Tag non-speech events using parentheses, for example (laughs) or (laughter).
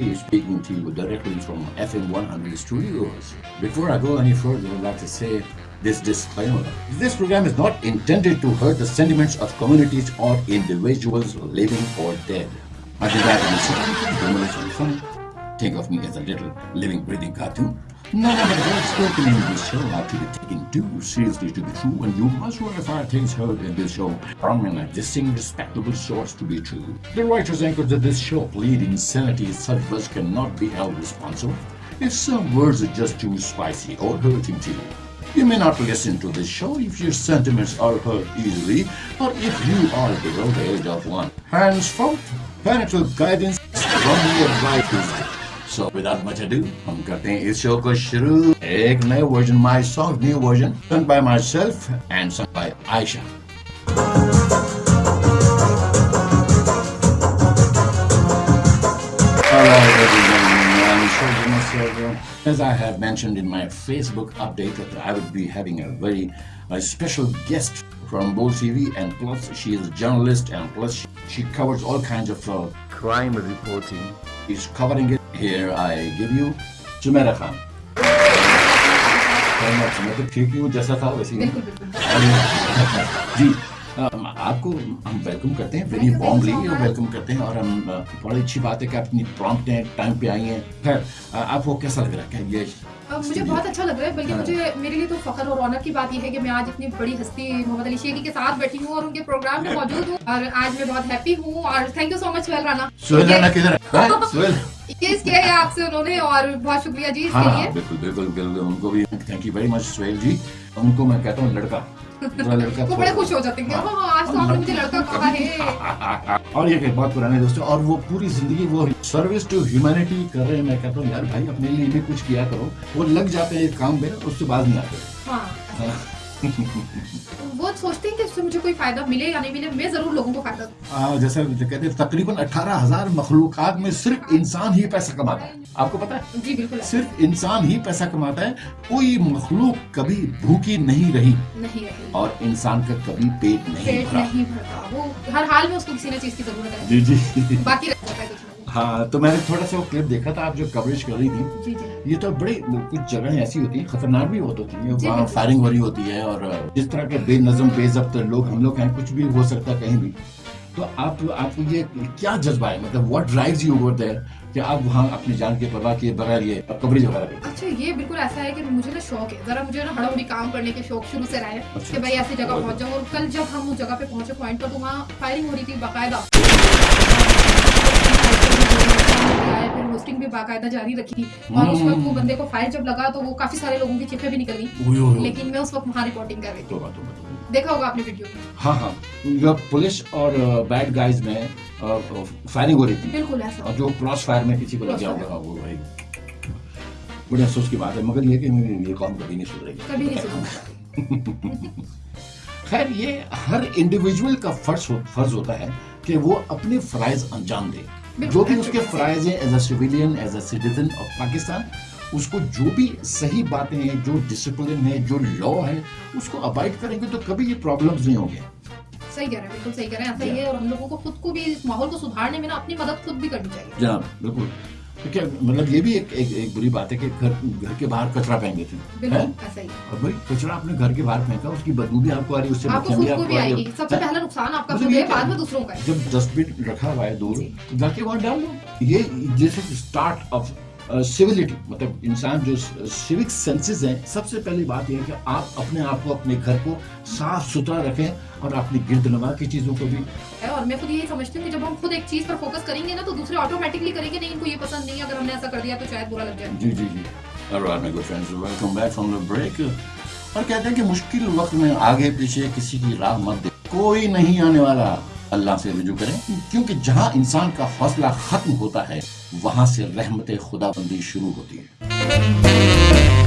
is speaking to you directly from FM 100 Studios. Before I go any further, I'd like to say this disclaimer. This program is not intended to hurt the sentiments of communities or individuals living or dead. I desire to listen fun. Think of me as a little living, breathing cartoon. None of the words spoken in this show are to be taken too seriously to be true, and you must verify things heard in this show from an existing respectable source to be true. The writers anchors of this show plead insanity such words cannot be held responsible if some words are just too spicy or hurting to you. You may not listen to this show if your sentiments are hurt easily or if you are below the age of one. Hands Henceforth, parental guidance strongly advised. So without much do हम करते हैं इस show को शुरू। एक नए version my song new version sung by myself and sung by Ayesha as I have mentioned in my Facebook update, that I would be having a very a special guest from Bull TV, and plus she is a journalist, and plus she, she covers all kinds of uh, crime reporting. She's covering it. Here I give you Jumeirah Khan. मैं तो ठीक ही हूँ जैसा था वैसे ही हूँ। और- जी अम, (laughs) (laughs) आपको हम वेलकम करते हैं वेरी वार्मली वेलकम करते हैं और हम बड़ी अच्छी बात है कि आप इतनी प्रॉम्प्ट हैं टाइम पे आई हैं। खैर आपको कैसा लग रहा है? ये मुझे बहुत अच्छा लग रहा है बल्कि हाँ। मुझे मेरे लिए तो फखर और ऑनर की बात यह है कि मैं आज इतनी बड़ी हस्ती मोहम्मद अली शेखी के साथ बैठी हूँ और उनके प्रोग्राम में मौजूद हूँ। और आज मैं बहुत हैप्पी हूँ और thank you so much Suhail Rana Suhail Rana किधर है? केस किया है आपसे उन्होंने और बहुत शुक्रिया जी हाँ इसके हाँ लिए। बिल्कुल बिल्कुल बिल्कुल उनको भी thank you very much Suhail ji. उनको मैं कहता हूँ लड़का। (laughs) लड़का वो बड़े खुश हो जाते हैं हाँ। हाँ आज तो आपने मुझे लड़का कहा है। (laughs) और ये बहुत पुराने दोस्तों और वो पूरी ज़िंदगी वो सर्विस टू ह्यूमैनिटी कर रहे हैं। मैं कहता हूँ यार भाई अपने लिए भी कुछ किया करो। वो लग जाते हैं एक काम में उससे बाद नहीं आते। वो सोचते हैं कि इससे मुझे कोई फ़ायदा मिले या नहीं मिले मैं ज़रूर लोगों को फ़ायदा। आ, जैसा कहते हैं तकरीबन अठारह हज़ार मखलूक में सिर्फ़ इंसान ही पैसा कमाता है। आपको पता है? जी बिल्कुल। सिर्फ़ इंसान ही पैसा कमाता है कोई मखलूक कभी भूखी नहीं रही। नहीं रही। और इंसान का कभी पेट नहीं पेट भरा। नहीं भरता। वो हर हाल में उसको किसी न चीज़ की ज़रूरत है। जी जी। बाकी है तो मैंने थोड़ा सा वो क्लिप देखा था आप जो कवरेज कर रही थी। जी जी। ये तो बड़ी कुछ जगह ऐसी होती है खतरनाक भी बहुत होती है वहाँ फायरिंग हो रही होती है और जिस तरह के बेनज़म बेजब्त लोग हम लोग हैं कुछ भी हो सकता है कहीं भी। तो आप आपको ये क्या जज्बा है? मतलब what drives you over there कि आप वहाँ अपनी जान की परवाह किए बगैर ये कवरेज वगैरह अच्छा ये बिल्कुल ऐसा है कि मुझे ना शौक है। जरा मुझे ना हड़बड़ी काम करने के शौक शुरू से रहा है अच्छा। कि भाई ऐसी जगह पहुँच जाऊँ और कल जब हम उस जगह पे पहुँचे पॉइंट पर तो वहाँ फायरिंग हो रही थी बाकायदा। भी बाकायदा जारी रखी थी और उस वक्त वो बंदे को फायर जब लगा तो वो काफ़ी सारे लोगों की चिट्ठे भी निकल। गई। लेकिन मैं उस वक्त वहाँ रिपोर्टिंग कर रही थी। तोबा, तोबा, तोबा। देखा होगा आपने वीडियो हाँ हाँ। पुलिस और बैड गाइज़ में फायरिंग हो रही थी। बिल्कुल ऐसा। और जो क्रॉस फायर में किसी को लग गया होगा वो भाई। बड़े अफसोस की बात है मगर ये कि ये कौम कभी नहीं सुधरेगी। कभी नहीं सुना (laughs) खैर ये हर इंडिविजुअल का फ़र्ज़ हो, फ़र्ज़ होता है कि वो अपने फराइज अंजाम दे। जो भी उसके फ़्राइज है as a civilian as a citizen of Pakistan उसको जो भी सही बातें हैं जो डिसिप्लिन है जो लॉ है उसको अवॉइड करेंगे तो कभी ये प्रॉब्लम्स नहीं होंगे। सही कह रहे हैं बिल्कुल सही कह रहे हैं ऐसा ही है और हम लोगों को खुद को भी इस माहौल को सुधारने में ना अपनी मदद खुद भी करनी चाहिए। जनाब बिल्कुल। तो क्या मतलब ये भी एक, एक, एक बुरी बात है कि घर घर के बाहर कचरा फेंक देते हैं? हैं? ही। और भाई कचरा आपने घर के बाहर फेंका उसकी बदबू भी आपको आ रही है उससे आपको भी आपको भी आ रही आएगी। सबसे पहला नुकसान आपका मतलब खुद है बाद में दूसरों का जब डस्टबिन रखा हुआ है दूर घर के जाके वहाँ डाल। दो ये जैसे स्टार्ट ऑफ़ सिविलिटी मतलब इंसान जो सिविक सेंसेस हैं सबसे पहली बात यह है कि आप अपने आप को अपने घर को साफ़ सुथरा रखें और अपनी गिरद नवा की चीज़ों को भी। है और मैं खुद यही समझती हूँ कि जब हम खुद एक चीज़ पर फोकस करेंगे ना तो दूसरे ऑटोमेटिकली करेंगे नहीं इनको ये पसंद नहीं है अगर हमने ऐसा कर दिया तो शायद बुरा लग जाए। जी जी जी। Alright, my good friends, welcome back from the break. और कहते हैं कि मुश्किल वक्त में आगे पीछे किसी की राह मत दे कोई नहीं आने वाला। अल्लाह से रजू करें, क्योंकि जहाँ इंसान का हौसला खत्म होता है, वहाँ से रहमत खुदाबंदी शुरू होती है।